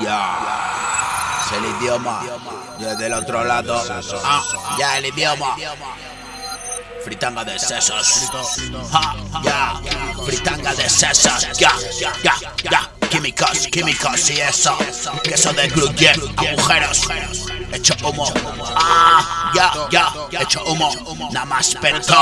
es el idioma. Yo del otro lado. Ah, ya el idioma. Fritanga de sesos. Ja, ya. Fritanga de sesos. Ya, ya, ya. Químicos, químicos y eso. Queso de gluten, agujeros. Hecho humo. Ah, ya, ya. Hecho humo. Nada más perto.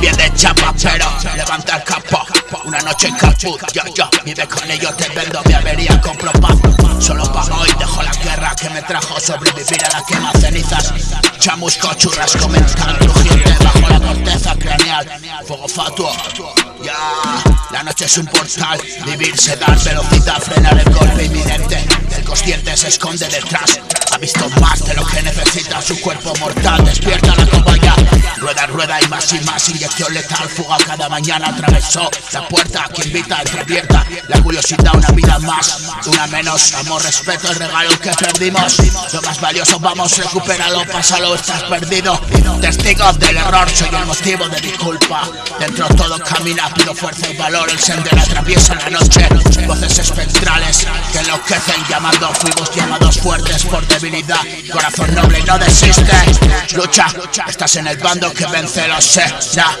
Bien de chapa, pero levanta el capo. Una noche en caput, yo, yo. Vive con ellos, te vendo mi avería, compro paz. Solo pago y dejo la guerra que me trajo sobrevivir a la quema cenizas. Chamusco, churrasco mental, crujiente bajo la corteza craneal. Fuego fatuo. Ya, la noche es un portal, vivir se da velocidad, frenar el golpe inminente. El consciente se esconde detrás, ha visto más de lo que necesita su cuerpo mortal. Despierta la cobaya, rueda, rueda y más y más. Inyección letal, fuga cada mañana atravesó la puerta que invita, entreabierta. La curiosidad, una vida más, una menos. Amor, respeto, el regalo que perdimos. Lo más valioso, vamos, recupéralo, pásalo, estás perdido. Testigo del error, soy el motivo de mi culpa. Dentro todo camina, pido fuerza y valor. El sendero atraviesa la noche. Voces espectrales que enloquecen llamando. Fuimos llamados fuertes por debilidad. Corazón noble no desiste. Lucha, estás en el bando que vence, lo sé. Ya,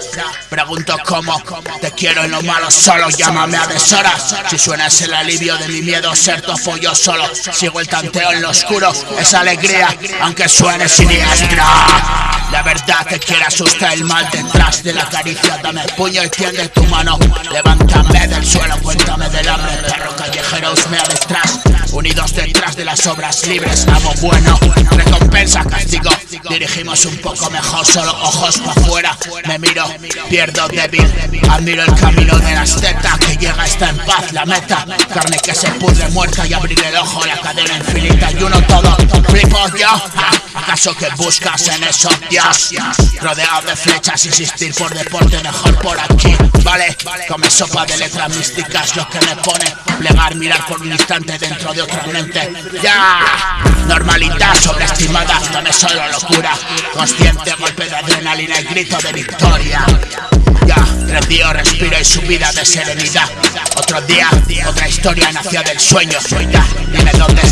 pregunto cómo. Te quiero en lo malo solo, llámame a deshoras. Si suenas el alivio de mi miedo, ser tofo yo solo. Sigo el tanteo en lo oscuro, esa alegría, aunque suene siniestra. La verdad te quiere asustar el mal detrás de la caricia Dame el puño y tiende tu mano Levántame del suelo, cuéntame del hambre Perro callejero husmea detrás Unidos detrás de las obras libres Amo bueno, recompensa, castigo. Dirigimos un poco mejor, solo ojos para afuera Me miro, pierdo débil. Admiro el camino de la esteta Que llega, está en paz, la meta. Carne que se pudre muerta y abrir el ojo La cadena infinita. Y uno todo Flipo yo, ¿acaso que buscas en eso? Dios, rodeado de flechas, insistir por deporte mejor por aquí. Vale, come sopa de letras místicas Lo que me pone. Plegar, mirar por un instante dentro de otra mente. Ya, normalidad sobreestimada. No es solo locura, consciente golpe de adrenalina y grito de victoria. Ya, respiro, respiro y subida de serenidad. Otro día, otra historia nació del sueño. Ya, dime dónde